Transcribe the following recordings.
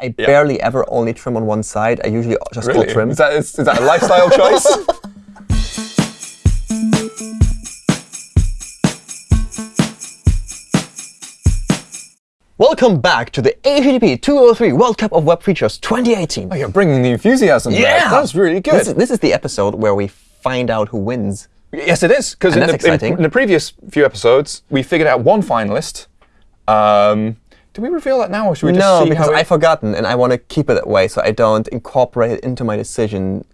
I barely ever only trim on one side. I usually just Really? trim. Is that, is, is that a lifestyle choice? Welcome back to the HTTP 203 World Cup of Web Features 2018. Oh, you're bringing the enthusiasm. Yeah! That's really good. This is, this is the episode where we find out who wins. Yes, it is. Because in, the- in- in the previous few episodes, we figured out one finalist. Um, do we reveal that now, or should we just No, see because I've forgotten, and I want to keep it that way so I don't incorporate it into my decision.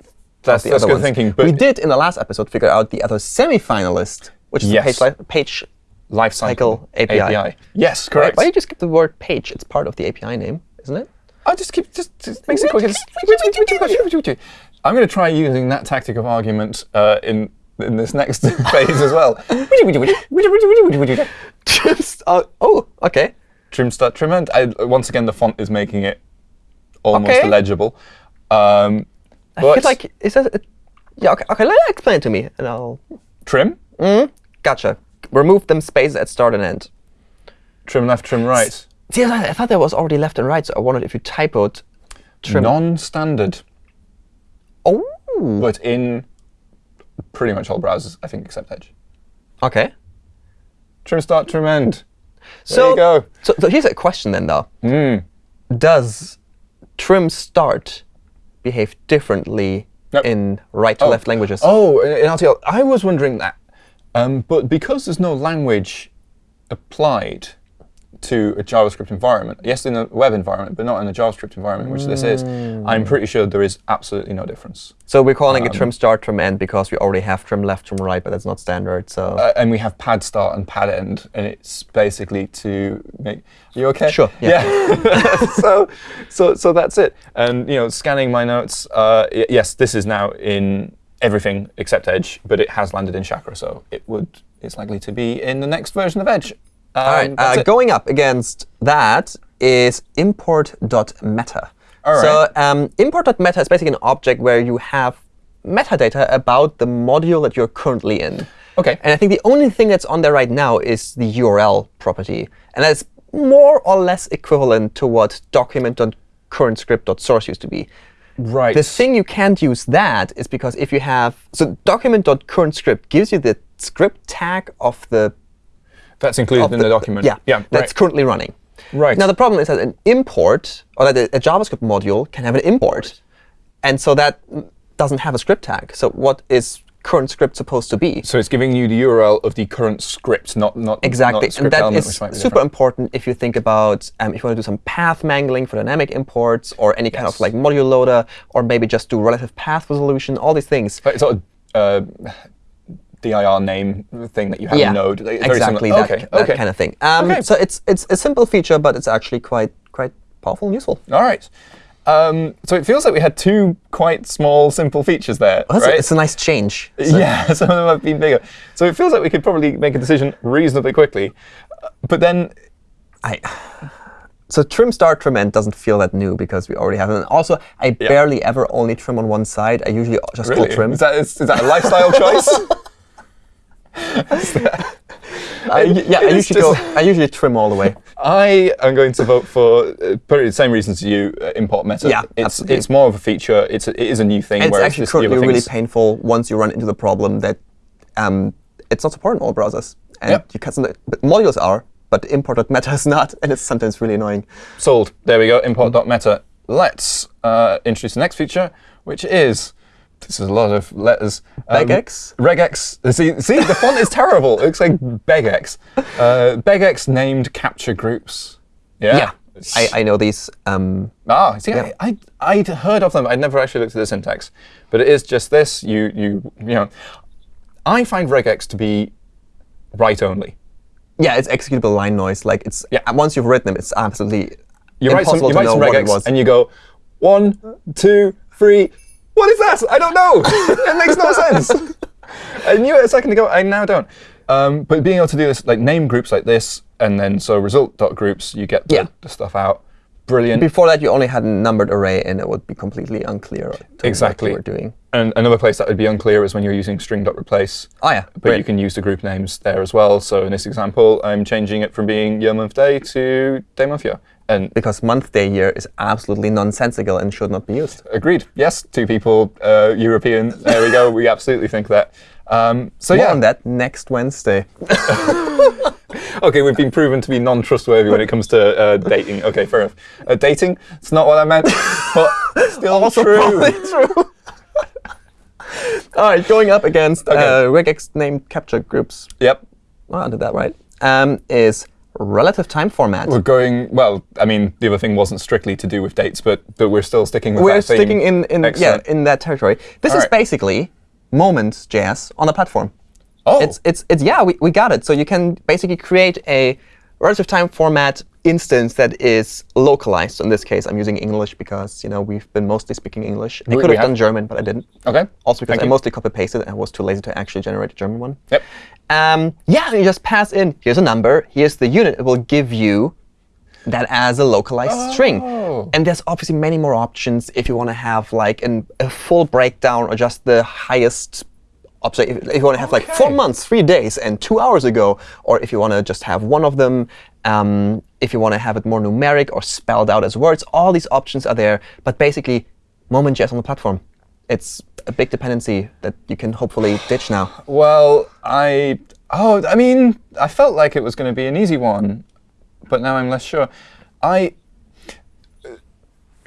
That's- the that's other good ones. thinking, but- we did in the last episode figure out the other semi-finalist, which is Yes. the page, page life cycle cycle API. Yes, correct. why do you just skip the word page? It's part of the API name, isn't it? I just keep just, just makes it quicker. I'm going to try using that tactic of argument uh, in in this next phase as well. Just uh, oh, okay. Trim start trim end. I, once again, the font is making it almost Okay. illegible. Um, I but feel like is that a, yeah? Okay, okay. Let explain it to me, and I'll trim, gotcha. Remove them space at start and end. trim left, trim right. See, I, thought there was already left and right, so I wondered if you typoed trim. Non-standard, oh, but in pretty much all browsers, I think, except Edge. okay. Trim start, trim end. So, you go. So, so here's a question then, though. Mm. Does trim start behave differently Nope. in right to Oh. left languages? Oh, in in RTL, I was wondering that. Um, but because there's no language applied to a JavaScript environment, yes, in a web environment, but not in a JavaScript environment, which this is, I'm pretty sure there is absolutely no difference. So we're calling Um, it trim start, trim end because we already have trim left, trim right, but that's not standard. So Uh, and we have pad start and pad end, and it's basically to make. Are you okay? Sure, yeah. so, so, so that's it. And you know, scanning my notes. Uh, yes, this is now in everything except Edge, but it has landed in Chakra, so it would. It's likely to be in the next version of Edge. Um, All right, that's uh, going up against that is import.meta. All So right. um, import.meta is basically an object where you have metadata about the module that you're currently in. Okay. And I think the only thing that's on there right now is the URL property. And that's more or less equivalent to what document.currentscript.source used to be. Right. The thing you can't use that is because if you have so document.currentScript gives you the script tag of the That's included in the, document. Yeah, Yeah. that's right. currently running. Right. Now the problem is that an import or that a, a JavaScript module can have an import, and so that doesn't have a script tag. So what is current script supposed to be? So it's giving you the URL of the current script, not not Exactly, not and that element, is which might be super different. important if you think about um, if you want to do some path mangling for dynamic imports or any kind of like module loader, or maybe just do relative path resolution, all these things. But It's sort of uh, dir name thing that you have yeah, a node. very exactly similar. that, okay. that okay. kind of thing. Um, Okay. So it's it's a simple feature, but it's actually quite quite powerful and useful. All right. Um, so it feels like we had two quite small, simple features there, Well, right? it's a nice change. So- yeah, some of them have been bigger. So it feels like we could probably make a decision reasonably quickly. Uh, But then, I, so trim start trim end doesn't feel that new because we already have it. And also, I barely ever only trim on one side. I usually just really, call trim. is that, is, is that a lifestyle choice? I, yeah, I usually go. I usually trim all the way. I am going to vote for uh, probably the same reasons as you, uh, import meta. Yeah, it's, absolutely. it's more of a feature. It's a, it is a new thing. And it's actually just the other currently really painful once you run into the problem that um, it's not supported in all browsers. And Yep. you can but modules are, but import.meta is not, and it's sometimes really annoying. Sold. There we go. Import.meta. Let's uh, introduce the next feature, which is this is a lot of letters. Um, Regex? Regex. See, see, the font is terrible. It looks like Begex. Uh, Begex named capture groups. Yeah. I, I know these. Um, Ah, see, Yeah. I, I, I'd heard of them. I'd never actually looked at the syntax. But it is just this. You, you, you know, I find regex to be write only. yeah, it's executable line noise. Like it's Yeah. uh, once you've written them, it's absolutely You write some, you to write know some what it was. and you go one, two, three. What is that? I don't know. it makes no sense. I knew it a second ago. I now don't. Um, but being able to do this, like name groups like this, and then so result.groups, you get the, Yeah. the stuff out. Brilliant. Before that, you only had a numbered array, and it would be completely unclear Exactly. what you were doing. And another place that would be unclear is when you're using string.replace. Oh yeah, But great. you can use the group names there as well. So in this example, I'm changing it from being year, month, day to day, month, year. And because month, day, year is absolutely nonsensical and should not be used. agreed. Yes, two people, uh, European. There we go. We absolutely think that. Um, so More yeah, on that next Wednesday. okay, we've been proven to be non-trustworthy when it comes to uh, dating. Okay, fair enough. Uh, dating, it's not what I meant, but still Also true. true. All right, going up against Okay. uh, regex named capture groups. Yep. Oh, I did that right. Um, is relative time format. We're going, well, I mean, the other thing wasn't strictly to do with dates, but, but we're still sticking with We're sticking in, in yeah in that territory. This All is right. basically Moments.js on a platform. Oh, It's it's it's yeah we, we got it. So you can basically create a relative time format instance that is localized. So in this case, I'm using English because you know we've been mostly speaking English. I could have have. done German, but I didn't. OK. Also because Thank I you. mostly copy pasted and I was too lazy to actually generate a German one. Yep. Um, yeah, you just pass in. Here's a number. Here's the unit. It will give you that as a localized string. Oh. And there's obviously many more options if you want to have like an, a full breakdown or just the highest. Option. If, if you want to have like four months, three days, and two hours ago, or if you want to just have one of them, um, if you want to have it more numeric or spelled out as words, all these options are there. But basically, Moment.js on the platform. It's a big dependency that you can hopefully ditch now. Well, I oh, I mean, I felt like it was going to be an easy one, but now I'm less sure. I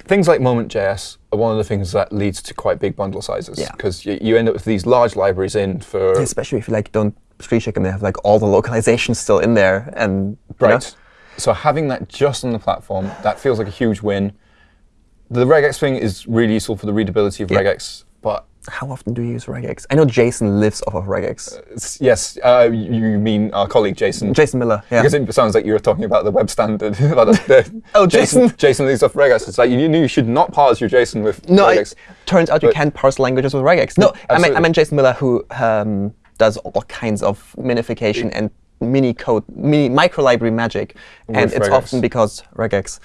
things like Moment.js are one of the things that leads to quite big bundle sizes Yeah. because you, you end up with these large libraries in for especially if you like don't screen check and they have like all the localizations still in there and you know, right. So having that just on the platform, that feels like a huge win. The regex thing is really useful for the readability of Yeah. regex, but how often do you use regex? I know Jason lives off of regex. it's- yes, uh, you mean our colleague Jason. Jason Miller, yeah. Because it sounds like you were talking about the web standard. about the, the Oh, Jason. Jason lives off regex. It's like you knew you should not parse your JSON with no, regex. turns out you can parse languages with regex. No, I meant, I meant Jason Miller who um, does all kinds of minification and mini code, mini micro library magic, and it's regex. often because regex.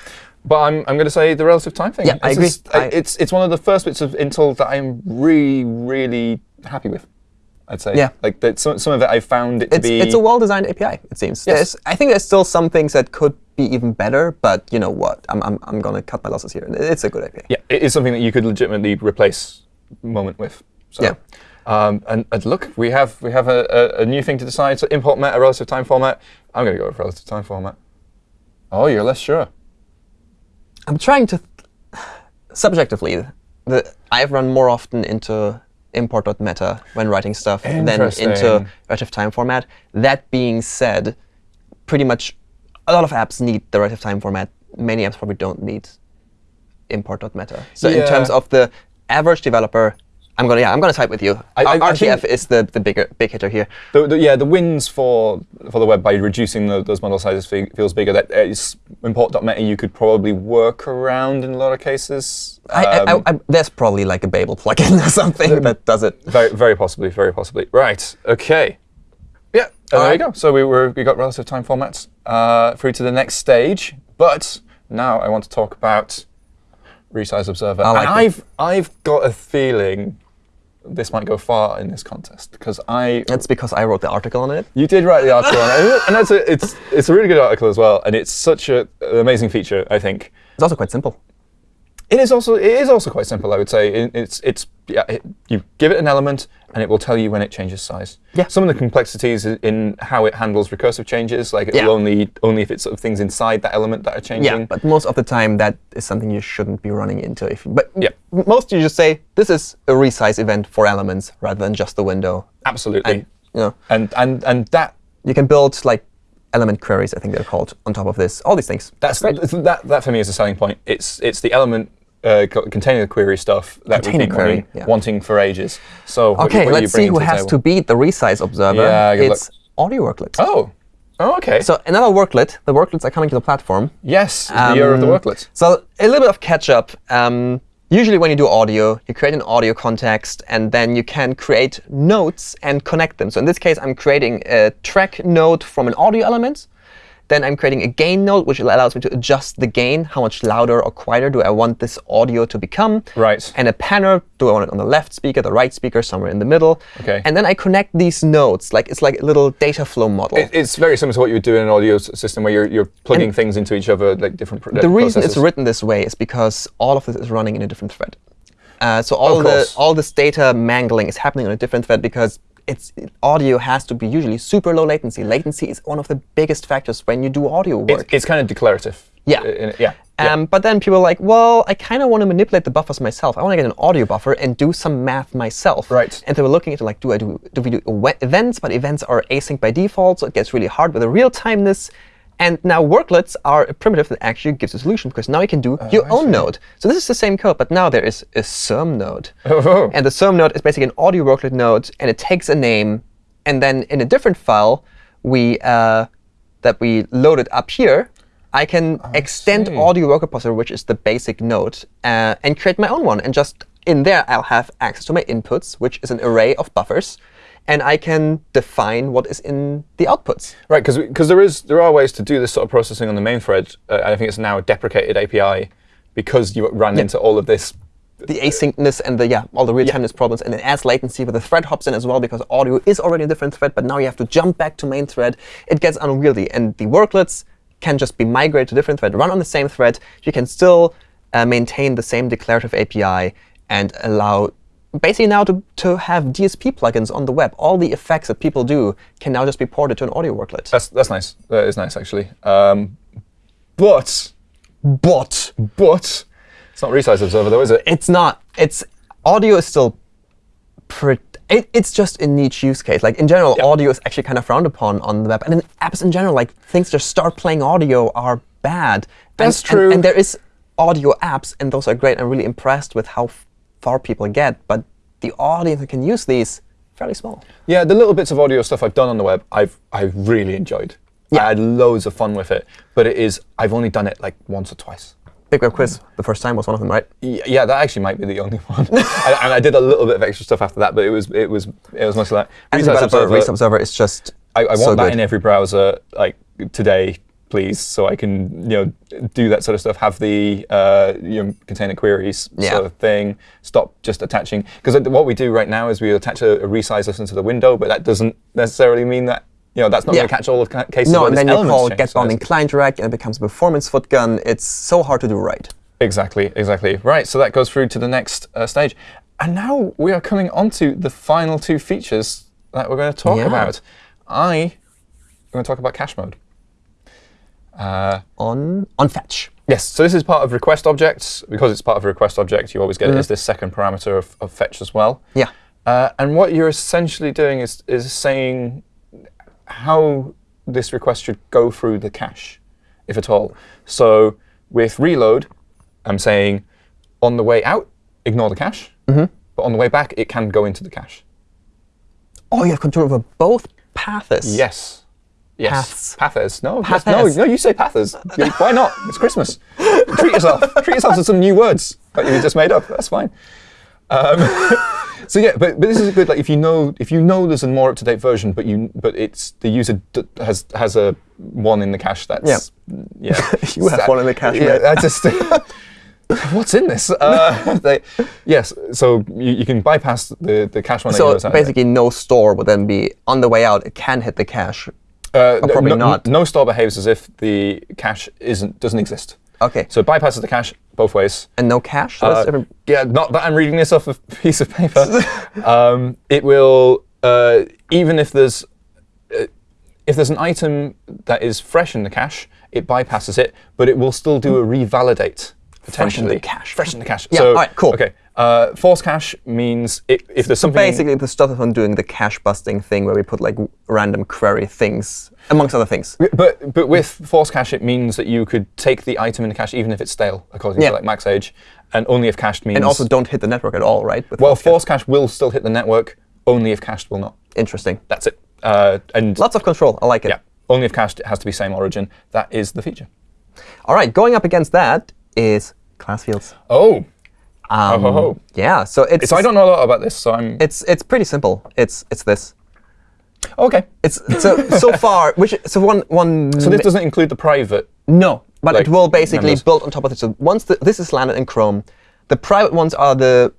But I'm, I'm going to say the relative time thing. Yeah, I It's agree. just- I- I- it's it's one of the first bits of Intl that I'm really really happy with. I'd say. Yeah. Like that, some some of it I found it to It's, be. it's a well-designed API, it seems. Yes. There's, I think there's still some things that could be even better, but you know what? I'm, I'm, I'm going to cut my losses here. It's a good API. yeah, it is something that you could legitimately replace Moment with. So. Yeah. Um, and, and look, we have we have a, a, a new thing to decide. So import meta relative time format. I'm going to go with relative time format. Oh, you're less sure. I'm trying to, subjectively, the, I've run more often into import.meta when writing stuff than into relative time format. That being said, pretty much a lot of apps need the relative time format. Many apps probably don't need import.meta. So in terms of the average developer, I'm gonna yeah, I'm gonna type with you. I- I- I RTF think- is the, the bigger big hitter here. The, the, yeah, the wins for for the web by reducing the, those model sizes feels bigger. That is import.meta you could probably work around in a lot of cases. I, I, Um, I, I, there's probably like a Babel plugin or something that does it. very, very possibly, very possibly. Right. Okay. Yeah. And there you go. So we were we got relative time formats uh, through to the next stage. But now I want to talk about resize observer. I like and it. I've I've got a feeling this might go far in this contest because I That's because I wrote the article on it. You did write the article on it, and that's a, it's it's a really good article as well, and it's such a, an amazing feature. I think It's also quite simple. It is also it is also quite simple. I would say It- it's it's yeah, it, you give it an element, and it will tell you when it changes size. Yeah. Some of the complexities in how it handles recursive changes, like it Yeah. will only only if it's sort of things inside that element that are changing. Yeah, but most of the time that is something you shouldn't be running into. If but Yeah. most you just say this is a resize event for elements rather than just the window. Absolutely. And you know and and and that you can build like element queries, I think they're called, on top of this. All these things. That's that. That for me is a selling point. It's it's the element uh, co- containing the query stuff that we've been query, wanting, yeah. wanting for ages. So Okay, what you let's see who to has table? to beat the resize observer. Yeah, it's audio worklet. Oh, oh okay. So another worklet. The worklets are coming to the platform. yes, the year of the Um, worklet. So a little bit of catch up. Um, usually when you do audio, you create an audio context, and then you can create notes and connect them. So in this case, I'm creating a track node from an audio element Then I'm creating a gain node, which allows me to adjust the gain. How much louder or quieter do I want this audio to become? Right. And a panner, do I want it on the left speaker, the right speaker, somewhere in the middle? OK. And then I connect these nodes. like It's like a little data flow model. It, it's very similar to what you would do in an audio system where you're, you're plugging and things into each other, like different The reason it's written this way is because all of this is running in a different thread. Uh, so all the all this data mangling is happening on a different thread because it's audio has to be usually super low latency. Latency is one of the biggest factors when you do audio work. It's, it's kind of declarative. Yeah. In, yeah. Um, yeah. But then people are like, well, I kind of want to manipulate the buffers myself. I want to get an audio buffer and do some math myself. Right. And they were looking into like, do I do do we do events? But events are async by default, so it gets really hard with the real timeness. And now worklets are a primitive that actually gives a solution, because now you can do oh, your I own see. node. So this is the same code, but now there is a SERM node. Oh. And the SERM node is basically an audio worklet node, and it takes a name. And then in a different file we uh, that we loaded up here, I can I extend see. audio worklet processor, which is the basic node, uh, and create my own one. And just in there, I'll have access to my inputs, which is an array of buffers. And I can define what is in the outputs. Right, because because there is there are ways to do this sort of processing on the main thread. Uh, I think it's now a deprecated API because you ran into all of this. The asynchronous and the yeah, all the real timeness problems, and it adds latency, but the thread hops in as well because audio is already a different thread. But now you have to jump back to main thread. It gets unwieldy, and the worklets can just be migrated to different thread, run on the same thread. You can still uh, maintain the same declarative API and allow basically now to, to have DSP plugins on the web. All the effects that people do can now just be ported to an audio worklet. That's that's nice. That is nice actually. Um, but but but it's not resize observer though, is it? it's not. It's audio is still pretty. It, it's just a niche use case. Like in general, Yeah. audio is actually kind of frowned upon on the web, and in apps in general, like things just start playing audio are bad. That's and, and- true. And, there is audio apps, and those are great. I'm really impressed with how far people get, but the audience that can use these fairly small. Yeah, the little bits of audio stuff I've done on the web, I've I've really enjoyed. Yeah. I had loads of fun with it, but it is I've only done it like once or twice. Big Web Quiz, the first time was one of them, right? Yeah, that actually might be the only one. and, and I did a little bit of extra stuff after that, but it was it was it was mostly like As a Resize developer, Observer, Resize Observer is just I, I want so that good. in every browser, like today, please, so I can you know do that sort of stuff. Have the uh, you know container queries Yeah. sort of thing. Stop just attaching because what we do right now is we attach a, a resize listen to the window, but that doesn't necessarily mean that you know that's not Yeah. going to catch all of ca- cases. No, and then you call get So bounding client rect, and it becomes a performance foot gun. It's so hard to do right. Exactly, exactly. Right, so that goes through to the next uh, stage. And now we are coming on to the final two features that we're going to talk Yeah. about. I am going to talk about cache mode. Uh, On on fetch. yes, so this is part of request objects. Because it's part of a request object, you always get it as this second parameter of, of fetch as well. Yeah. Uh, and what you're essentially doing is, is saying how this request should go through the cache, if at all. So with reload, I'm saying on the way out, ignore the cache. Mm-hmm. But on the way back, it can go into the cache. Oh, you have control over both paths. Yes. Yes. Paths. Pathers. No, yes, no, no, you say pathers. Why not? It's Christmas. Treat yourself. Treat yourself to some new words that you just made up. That's fine. Um, so yeah, but, but this is good. Like if you know if you know there's a more up to date version, but you but it's the user d- has has a one in the cache. That's yeah. You have one in the cache, Yeah, mate. I just. What's in this? Uh, they, yes, so you, you can bypass the, the cache one. So basically, no store would then be on the way out. It can hit the cache. Uh, no, probably no, not. No store behaves as if the cache isn't doesn't exist. Okay. So it bypasses the cache both ways. And no cache. Uh, yeah, not that I'm reading this off a piece of paper. um, it will uh, even if there's uh, if there's an item that is fresh in the cache, it bypasses it, but it will still do a revalidate potentially. the cache. Fresh in the cache. Yeah, So, all right, cool. Okay. Uh, force cache means i if there's something Basically, the stuff on doing the cache busting thing where we put like random query things, amongst other things. But but with force cache, it means that you could take the item in the cache even if it's stale, according Yeah. to like max age, and only if cached means. And also don't hit the network at all, right? Well, Force cache. cache will still hit the network, only if cached will not. Interesting. That's it. Uh, and Lots of control. I like it. yeah, only if cached it has to be same origin. That is the feature. All right. Going up against that is class fields. Oh, Um, ho, ho. Yeah. So it's so I don't know a lot about this, so I'm. it's it's pretty simple. It's it's this. Okay. It's so so far, which so one one. So this doesn't include the private. no, but like, it will basically members. build on top of it. So once the, this is landed in Chrome, the private ones are the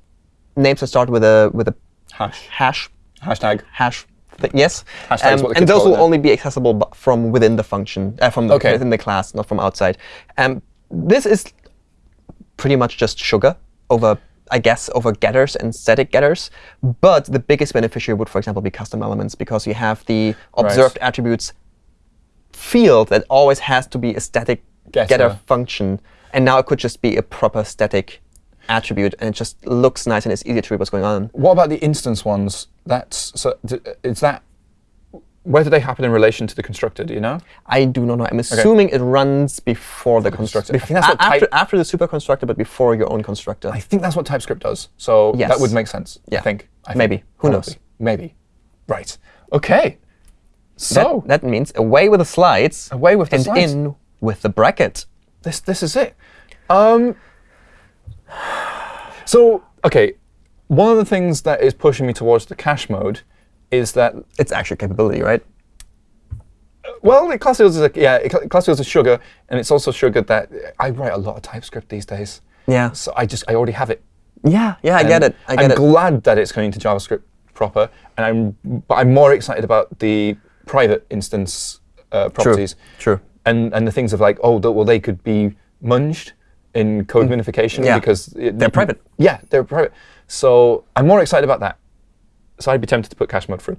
names that start with a with a Hash. hash Hashtag. hash. Th yes, Hashtag is what the and those will only be accessible from within the function, uh, from the, Okay. within the class, not from outside. Um, this is pretty much just sugar over, I guess, over getters and static getters. But the biggest beneficiary would, for example, be custom elements because you have the observed attributes field that always has to be a static Getter. getter function, and now it could just be a proper static attribute, and it just looks nice and it's easier to read what's going on. What about the instance ones? That's so. Is that where do they happen in relation to the constructor? Do you know? I do not know. I'm assuming it runs before the constructor. constructor. I think that's what after, after the super constructor, but before your own constructor. I think that's what TypeScript does. So that would make sense. I think. I think. Maybe. Who knows? Maybe. Right. Okay. So that, that means away with the slides. Away with the and slides. in with the bracket. this this is it. Um. So okay, one of the things that is pushing me towards the cache mode is that It's actually capability, right? well, it class is a, yeah, it class is sugar, and it's also sugar that I write a lot of TypeScript these days. Yeah. So I just I already have it. Yeah, yeah, I get it. I get I'm it. glad that it's going to JavaScript proper, and I'm but I'm more excited about the private instance uh, properties. True. True. And and the things of like, oh, well, they could be munged in code minification Mm. Yeah. because it- They're private. Yeah, they're private. So I'm more excited about that. So I'd be tempted to put cache mode through.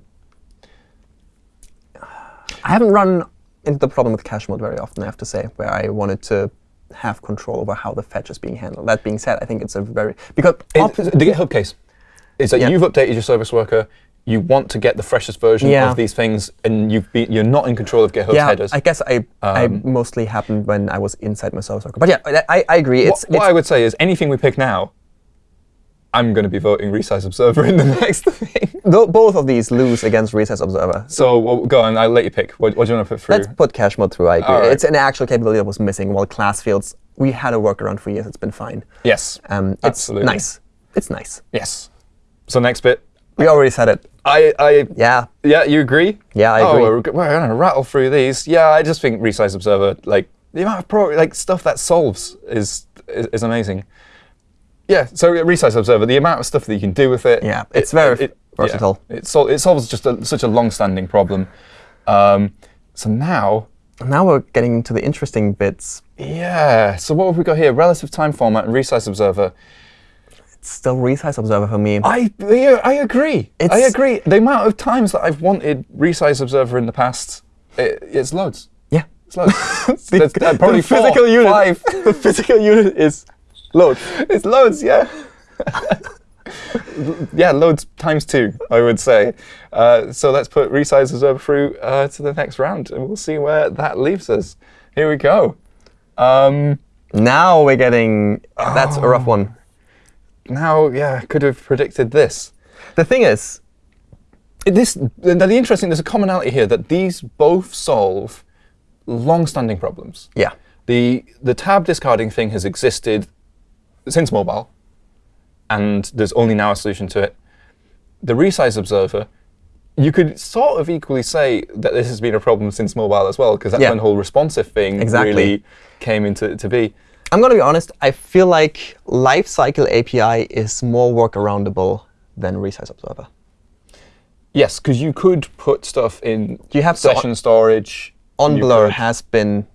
I haven't run into the problem with cache mode very often, I have to say, where I wanted to have control over how the fetch is being handled. That being said, I think it's a very because It- the GitHub case is that Yeah. you've updated your service worker. You want to get the freshest version Yeah. of these things, and you've been, you're not in control of GitHub's yeah, headers. I guess I, I Um, mostly happened when I was inside my service worker. But yeah, I, I agree. It's, what, what it's I would say is anything we pick now, I'm going to be voting resize observer in the next thing. both of these lose against Resize Observer. So well, go on, I'll let you pick. What, what do you want to put through? Let's put cache mode through. I agree. Right. It's an actual capability that was missing. While class fields, we had a workaround for years. It's been fine. yes, Um, it's Absolutely. nice. It's nice. yes. So next bit. We already said it. I, I, Yeah. yeah, you agree? Yeah, I oh, agree. We're, we're going to rattle through these. Yeah, I just think resize observer, like the amount of pro, like stuff that solves is, is is amazing. Yeah, so resize observer, the amount of stuff that you can do with it. Yeah, it's very yeah, versatile. it, sol- it solves just a, such a long-standing problem. Um, so now, Now we're getting into the interesting bits. yeah. So what have we got here? Relative time format and resize observer. It's still Resize Observer for me. I yeah, I agree. I agree. The amount of times that I've wanted resize observer in the past, it, it's loads. yeah. It's loads. Uh, probably the physical four, unit. five. the physical unit is load. it's loads, yeah. yeah, loads times two, I would say. Uh, so let's put resize observer through uh, to the next round, and we'll see where that leaves us. Here we go. Um, Now we're getting. That's a rough one. now, yeah, I could have predicted this. The thing is, This, the, the interesting, there's a commonality here that these both solve long-standing problems. yeah. The the tab discarding thing has existed since mobile, and there's only now a solution to it. The resize observer, you could sort of equally say that this has been a problem since mobile as well, because that's Yeah. when the whole responsive thing Exactly. really came into to be. I'm going to be honest. I feel like Lifecycle API is more workaroundable than Resize Observer. Yes, because you could put stuff in You have session storage. On Blur has been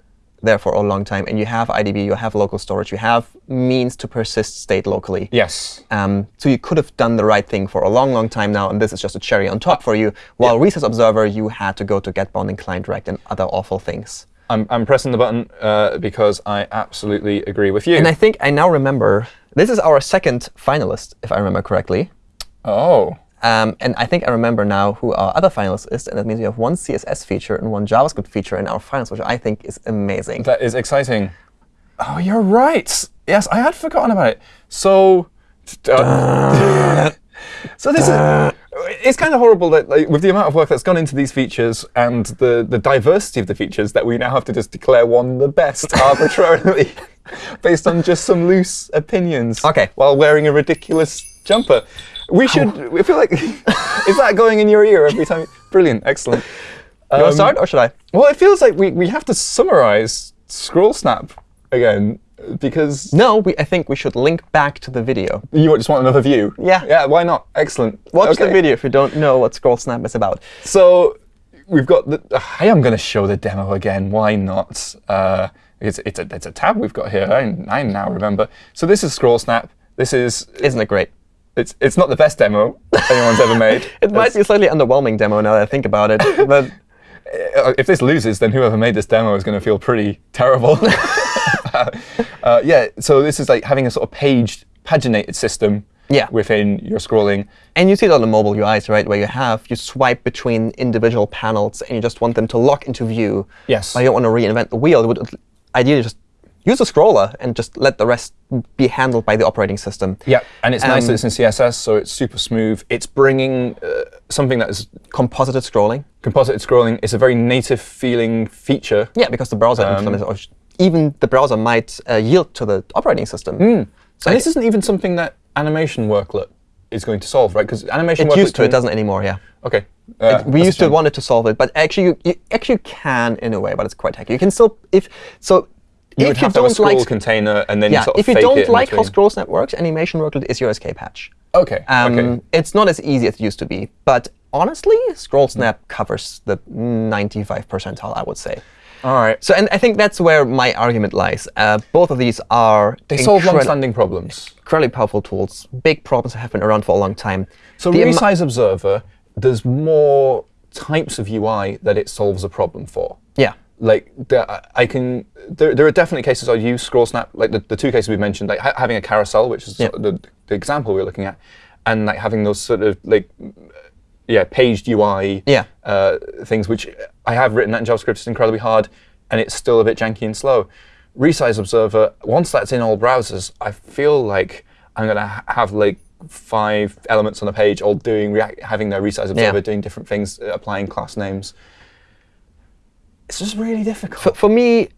there for a long time, and you have IDB, you have local storage, you have means to persist state locally. Yes. Um, so you could have done the right thing for a long, long time now, and this is just a cherry on top for you. While Resize Observer, you had to go to getBoundingClientRect and other awful things. I'm, I'm pressing the button uh, because I absolutely agree with you. And I think I now remember this is our second finalist, if I remember correctly. oh. Um, and I think I remember now who our other finalist is, and that means we have one CSS feature and one JavaScript feature in our finals, which I think is amazing. That is exciting. Oh, you're right. Yes, I had forgotten about it. So, uh, so this is. It's kind of horrible that, like, with the amount of work that's gone into these features and the the diversity of the features, that we now have to just declare one the best arbitrarily, based on just some loose opinions. Okay. While wearing a ridiculous jumper. We should. I feel like is that going in your ear every time? Brilliant. Excellent. You want to start, or should I? Well, it feels like we, we have to summarize scroll snap again because No, we, I think we should link back to the video. you just want another view. Yeah. Yeah, why not? Excellent. Watch the video if you don't know what Scroll Snap is about. So we've got the. I am going to show the demo again. Why not? Uh, it's it's a it's a tab we've got here. I, I now remember. So this is Scroll Snap. This is Isn't it great? It's it's not the best demo anyone's ever made. It might be a slightly underwhelming demo now that I think about it, but Uh, if this loses, then whoever made this demo is going to feel pretty terrible. uh, yeah. So this is like having a sort of paged, paginated system. Yeah. Within your scrolling. and you see it on the mobile UIs, right, where you have you swipe between individual panels and you just want them to lock into view. Yes. But you don't want to reinvent the wheel. You would ideally just use a scroller and just let the rest be handled by the operating system. Yeah, and it's nice that Um, it's in CSS, so it's super smooth. It's bringing uh, something that is Composited scrolling. composited scrolling. It's a very native feeling feature. Yeah, because the browser Um, implements, or sh- even the browser might uh, yield to the operating system. Hmm. So and this isn't even something that animation worklet is going to solve, right? Because animation it worklet used to, it doesn't anymore. Yeah. Okay. Uh, we used to want it to solve it, but actually you, you actually can in a way, but it's quite hacky. You can still if so You would if you have to have a don't scroll like container and then yeah, sort of if you don't like how between. scroll snap works, animation worklet is your escape hatch. Okay. Um, okay. It's not as easy as it used to be, but honestly, scroll snap covers the 95 percentile, I would say. All right. So, and I think that's where my argument lies. Uh, both of these are They solve long-standing problems. incredibly powerful tools. Big problems that have been around for a long time. So The resize observer, there's more types of UI that it solves a problem for. yeah, Like the, I can, there, there are definitely cases I use scroll snap, like the, the two cases we mentioned, like ha having a carousel, which is Yeah. sort of the, the example we are looking at, and like having those sort of like, yeah, paged UI Yeah. uh, things, which I have written that in JavaScript. It's incredibly hard, and it's still a bit janky and slow. Resize Observer, once that's in all browsers, I feel like I'm gonna ha have like five elements on a page all doing react, having their Resize Observer doing different things, applying class names. It's just really difficult. for, for me,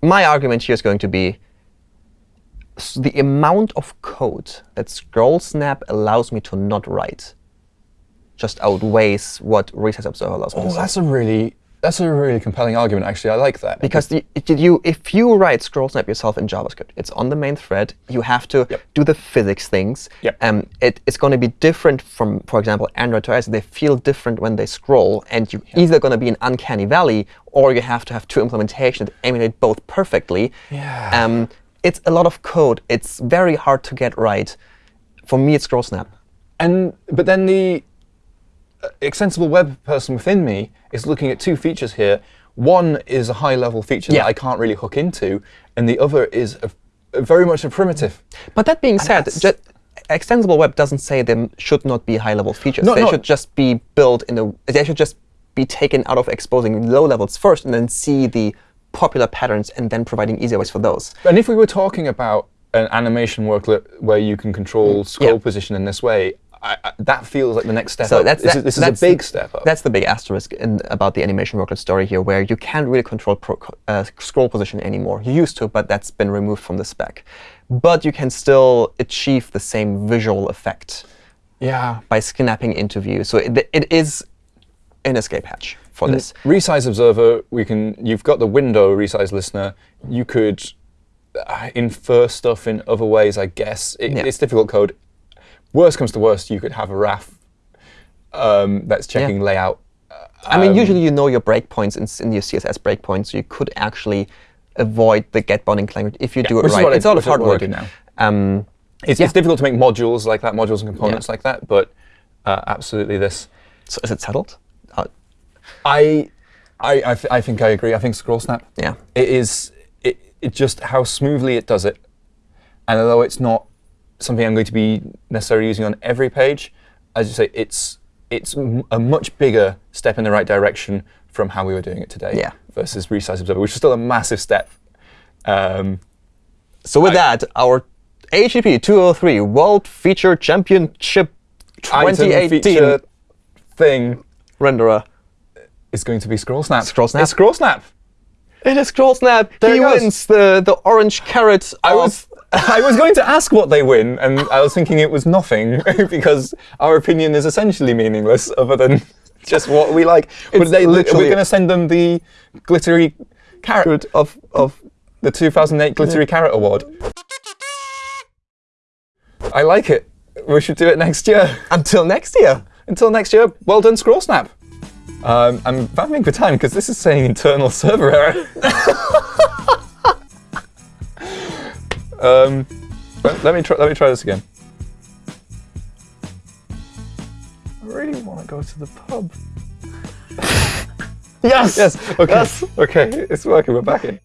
my argument here is going to be the amount of code that scroll snap allows me to not write just outweighs what resize observer allows me to Oh, that's a really that's a really compelling argument. Actually, I like that. Because the, you, if you write scroll snap yourself in JavaScript, it's on the main thread. You have to Yep. do the physics things. Yep. Um, it, it's going to be different from, for example, Android to iOS. They feel different when they scroll, and you're either going to be an uncanny valley, or you have to have two implementations that emulate both perfectly. Yeah. Um, it's a lot of code. It's very hard to get right. For me, it's scroll snap. And but then the extensible web person within me is looking at two features here. One is a high-level feature Yeah. that I can't really hook into, and the other is a, a very much a primitive. But that being said, that's- extensible web doesn't say there should not be high-level features. No, they no. should just be built in a. They should just be taken out of exposing low levels first, and then see the popular patterns, and then providing easier ways for those. And if we were talking about an animation worklet where you can control scroll Mm. Yeah. position in this way, I, I, that feels like the next step So up. that's this that- is, this is a big step up. That's the big asterisk in, about the animation worklet story here, where you can't really control pro, uh, scroll position anymore. You used to, but that's been removed from the spec. But you can still achieve the same visual effect yeah. by snapping into view. So it, it is an escape hatch for this. Resize Observer, we can. You've got the window resize listener. You could uh, infer stuff in other ways, I guess. It, Yeah. It's difficult code. Worst comes to worst, you could have a RAF um, that's checking layout. I mean, usually you know your breakpoints in, in your CSS breakpoints, so you could actually avoid the get bounding language if you do it right. I- it's a lot of hard work. now. Um, It's, Yeah. it's difficult to make modules like that, modules and components like that, but uh, absolutely this. so is it settled? Uh, I, I, I, th- I think I agree. I think Scroll Snap. yeah. It is it, it just how smoothly it does it. And although it's not something I'm going to be necessarily using on every page, as you say, it's it's a much bigger step in the right direction from how we were doing it today Yeah. versus Resize Observer, which is still a massive step. Um, So with I- that, our HTTP 203 World Feature Championship 2018 feature thing renderer. is going to be Scroll Snap. Scroll Snap? It's Scroll Snap. It is Scroll Snap. There he wins the, the orange carrot. I was I was going to ask what they win, and I was thinking it was nothing because our opinion is essentially meaningless, other than just what we like. But It's they, we're going to send them the glittery carrot of of the 2008 Glittery Carrot Award. I like it. We should do it next year. until next year. Until next year, well done, Scroll Snap. Um, I'm vamping for time because this is saying internal server error. um, let, let me try. Let me try this again. I really want to go to the pub. Yes. Yes. Okay. Yes. Okay. It's working. We're back in.